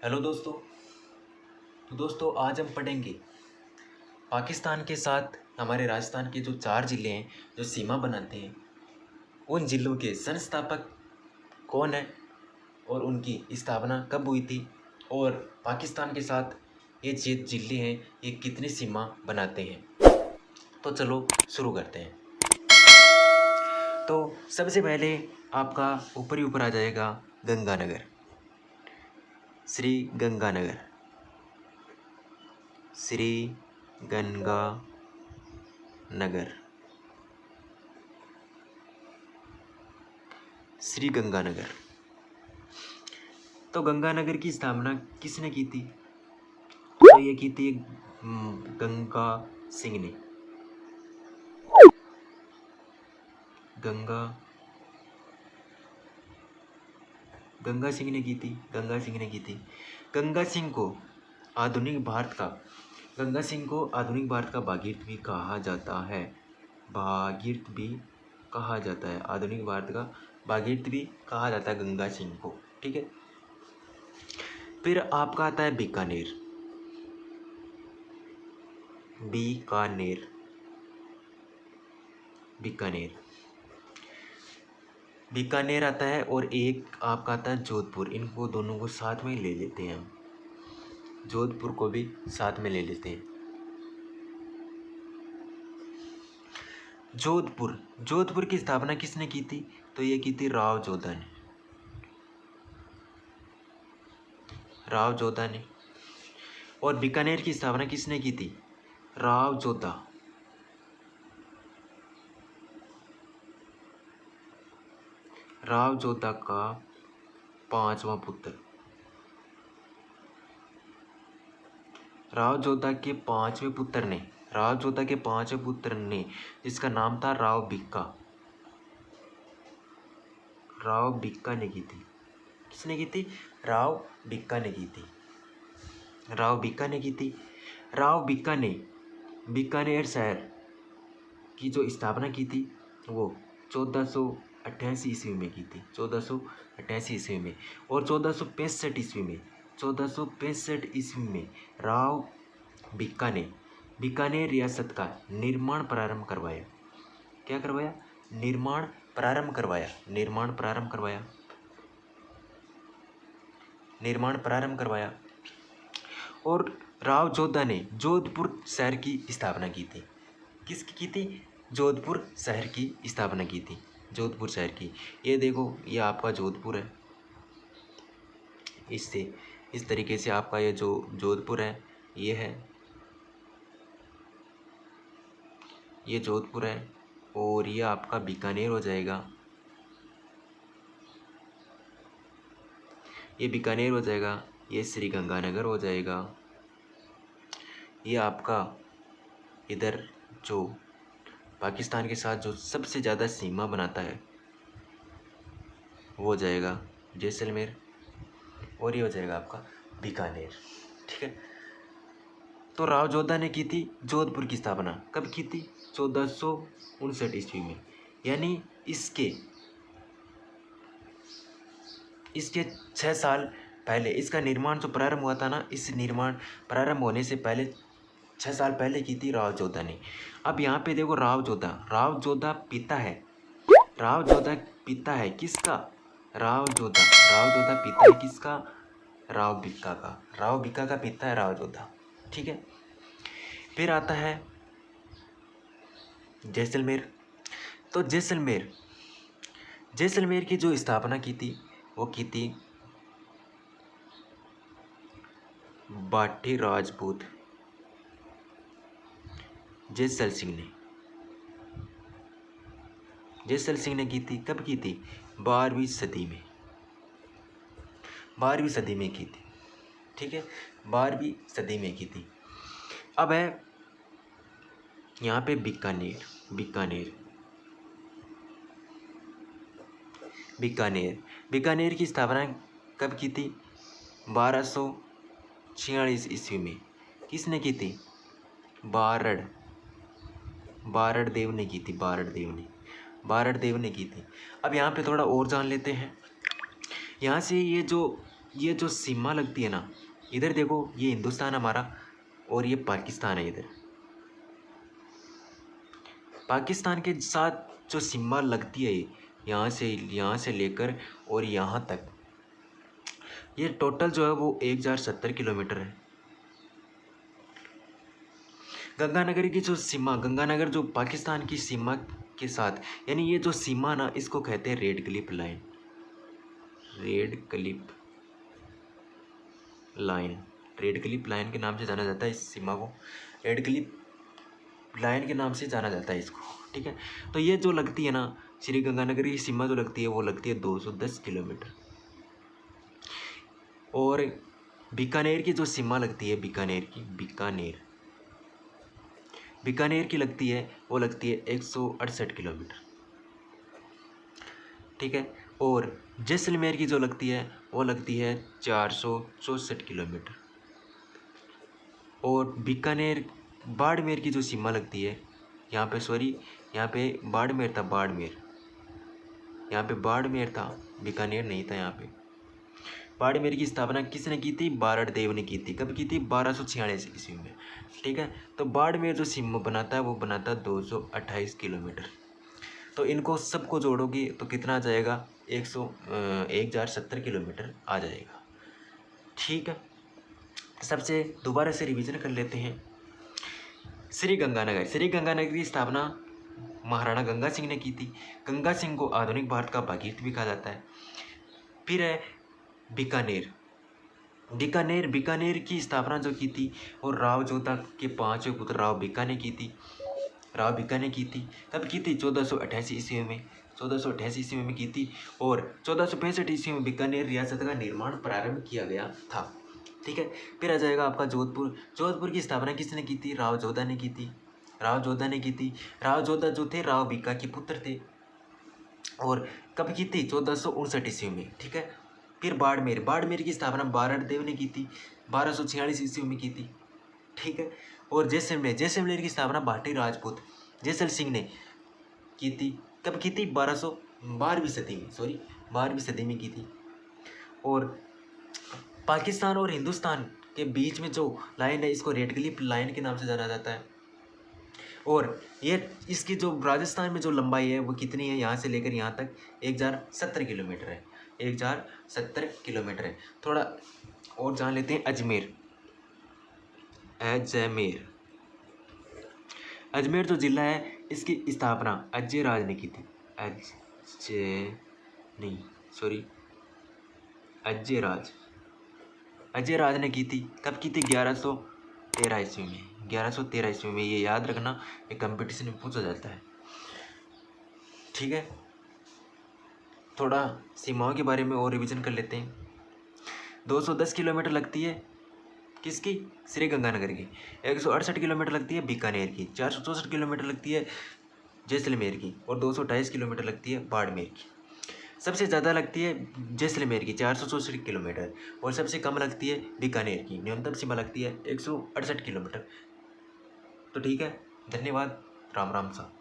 Hello दोस्तों। तो दोस्तों, आज हम पढ़ेंगे पाकिस्तान के साथ हमारे राजस्थान के जो चार ज़िले हैं, जो सीमा बनाते हैं, उन ज़िलों के संस्थापक कौन है और उनकी स्थापना कब हुई थी और पाकिस्तान के साथ ये जे ज़िले हैं, ये कितनी सीमा बनाते हैं। तो चलो, शुरू करते हैं। तो सबसे पहले आपका ऊपर ही ऊपर आ जाएगा गंगानगर। श्री गंगानगर श्री गंगा नगर श्री गंगानगर तो गंगानगर की स्थापना किसने की थी? तो ये की थी गंगा सिंह ने। गंगा गंगा सिंह ने की थी, गंगा सिंह ने की थी। गंगा सिंह को आधुनिक भारत का, गंगा सिंह को आधुनिक भारत का भागीरथ भी कहा जाता है। भागीरथ भी कहा जाता है, आधुनिक भारत का भागीरथ भी कहा जाता है गंगा सिंह को, ठीक है? फिर आपका आता है बीकानेर। बीकानेर। बीकानेर। बीकानेर आता है और एक आपका आता है जोधपुर। इनको दोनों को साथ में ले लेते हैं हम। जोधपुर को भी साथ में ले लेते हैं। जोधपुर। जोधपुर की स्थापना किसने की थी? तो ये की थी राव जोधा ने राव जोधा ने और बीकानेर की स्थापना किसने की थी? राव जोधा। राव जोधा का पांचवा पुत्र। राव जोधा के पाँचवें पुत्र ने राव जोधा के पाँचवें पुत्र ने, जिसका नाम था राव बिक्का राव बिक्का ने की थी। किसने की थी? राव बिक्का ने की थी। राव बिक्का ने की थी। राव बिक्का ने बीकानेर शहर की जो स्थापना की थी, वो चौदह सौ अट्ठासी ईस्वी में की थी, चौदह सौ अट्ठासी ईस्वी में और चौदह सौ पैंसठ ईस्वी में, चौदह सौ पैंसठ ईस्वी में राव बिक्का ने बीकानेर रियासत का निर्माण प्रारंभ करवाया। क्या करवाया? निर्माण प्रारंभ करवाया। निर्माण प्रारंभ करवाया। निर्माण प्रारंभ करवाया। और राव जोधा ने जोधपुर शहर की स्थापना की थी। किसकी की थी? जोधपुर शहर की स्थापना की थी। जोधपुर शहर की। ये देखो, ये आपका जोधपुर है। इससे, इस तरीके से आपका ये जो जोधपुर है, ये है। ये जोधपुर है और ये आपका बीकानेर हो जाएगा। ये बीकानेर हो जाएगा, ये श्री गंगानगर हो जाएगा। ये आपका इधर जो पाकिस्तान के साथ जो सबसे ज़्यादा सीमा बनाता है, वो हो जाएगा जैसलमेर और ये हो जाएगा आपका बीकानेर। ठीक है? तो राव जोधा ने की थी जोधपुर की स्थापना। कब की थी? चौदह सौ उनसठ ईस्वी में। यानी इसके इसके छः साल पहले, इसका निर्माण जो प्रारंभ हुआ था ना, इस निर्माण प्रारंभ होने से पहले छः साल पहले की थी राव जोधा ने। अब यहाँ पे देखो राव जोधा। राव जोधा पिता है। राव जोधा पिता है किसका? राव जोधा। राव जोधा पिता है किसका? राव बिक्का का। राव बिक्का का पिता है राव जोधा। ठीक है? फिर आता है जैसलमेर। तो जैसलमेर। जैसलमेर की जो स्थापना की थी, वो की थी बाठी राजपूत। जैसल सिंह ने। जयसल सिंह ने की थी, कब की थी? बारहवीं सदी में। बारहवीं सदी में की थी, ठीक है? बारहवीं सदी में की थी। अब है, यहाँ पे बीकानेर बीकानेर। बीकानेर बीकानेर की स्थापना कब की थी? बारह सौ छियालीस ईस्वी में। किसने की थी? बारड़। बारड़ देव ने की थी बारड़ देव ने। बारड़ देव ने की थी। अब यहाँ पे थोड़ा और जान लेते हैं। यहाँ से ये जो ये जो सीमा लगती है ना, इधर देखो, ये हिंदुस्तान हमारा और ये पाकिस्तान है इधर। पाकिस्तान के साथ जो सीमा लगती है ये यहाँ से यहाँ से लेकर और यहाँ तक, ये टोटल जो है वो एक हज़ार सत्तर किलोमीटर है। गंगानगर की जो सीमा, गंगानगर जो पाकिस्तान की सीमा के साथ, यानी ये जो सीमा ना, इसको कहते हैं red clip line. Red clip line. Red clip line के नाम से जाना जाता है इस सीमा को। रेड क्लिप लाइन के नाम से जाना जाता है इसको, ठीक है? तो ये जो लगती है ना, श्री गंगानगर की सीमा जो लगती है, वो लगती है 210 किलोमीटर। और बीकानेर की जो सीमा लगती है, बीकानेर की, बीकानेर। बीकानेर की लगती है, वो लगती है एक सौ अड़सठ किलोमीटर। ठीक है? और जैसलमेर की जो लगती है, वो लगती है चार सौ चौंसठ किलोमीटर। और बीकानेर, बाड़मेर की जो सीमा लगती है, यहाँ पे, सॉरी, यहाँ पे बाड़मेर था बाड़मेर। यहाँ पे बाड़मेर था, बीकानेर नहीं था यहाँ पे। बाड़मेर की स्थापना किसने की थी? बारड़ देव ने की थी। कब की थी? बारह सौ छियालीस ईस्वी में। ठीक है? तो बाड़मेर जो सीमा बनाता है, वो बनाता है दो सौ अट्ठाईस किलोमीटर। तो इनको सबको जोड़ोगे तो कितना आ जाएगा? एक सौ एक हज़ार सत्तर किलोमीटर आ जाएगा। ठीक है? सबसे दोबारा से रिवीजन कर लेते हैं। श्री गंगानगर। श्री गंगानगर की स्थापना महाराणा गंगा सिंह ने की थी। गंगा सिंह को आधुनिक भारत का भागीरथ भी कहा जाता है। फिर है बीकानेर। बीकानेर बीकानेर की स्थापना जो की थी, और राव जोधा के पाँचवें पुत्र राव बीका ने की थी। राव बीका ने की थी कब की थी चौदह सौ ईस्वी में। चौदह सौ अट्ठासी ईस्वी में की थी, और चौदह सौ पैंसठ ईस्वी में बीकानेर रियासत का निर्माण प्रारंभ किया गया था। ठीक है, फिर आ जाएगा आपका जोधपुर। जोधपुर की स्थापना किसने की थी? राव जोधा ने की थी। राव जोधा ने की थी। राव जोधा जो थे, राव बीका के पुत्र थे, और कब की थी? चौदह सौ उनसठ ईस्वी में। ठीक है फिर बाड़मेर बाड़मेर की स्थापना बारण देव ने की थी, बारह सौ छियालीस ईस्वी में की थी, ठीक है? और जैसलमेर जैसलमेर की स्थापना भाटी राजपूत, जैसल सिंह ने की थी, कब की थी? बारह सौ बारहवीं सदी में सॉरी बारहवीं सदी में की थी। और पाकिस्तान और हिंदुस्तान के बीच में जो लाइन है, इसको रेड क्लिप लाइन के नाम से जाना जाता है। और ये, इसकी जो राजस्थान में जो लंबाई है, वो कितनी है? यहाँ से लेकर यहाँ तक एक हज़ार सत्तर किलोमीटर है। एक हज़ार सत्तर किलोमीटर है। थोड़ा और जान लेते हैं अजमेर। अजमेर। अजमेर जो ज़िला है, इसकी स्थापना अजय राज ने की थी। अजय नहीं सॉरी अजय राज। अजय राज ने की थी। कब की थी? ग्यारह सौ तेरह ईस्वी में। ग्यारह सौ तेरह ईस्वी में, ये याद रखना ये कंपटीशन में पूछा जाता है। ठीक है? थोड़ा सीमाओं के बारे में और रिविज़न कर लेते हैं। दो सौ दस किलोमीटर लगती है किसकी? श्री गंगानगर की। एक सौ अड़सठ किलोमीटर लगती है बीकानेर की। चार सौ चौंसठ किलोमीटर लगती है जैसलमेर की और दो सौ अट्ठाईस किलोमीटर लगती है बाड़मेर की। सबसे ज़्यादा लगती है जैसलमेर की, चार सौ चौंसठ किलोमीटर और सबसे कम लगती है बीकानेर की, न्यूनतम सीमा लगती है एक सौ अड़सठ किलोमीटर। तो ठीक है, धन्यवाद, राम राम साहब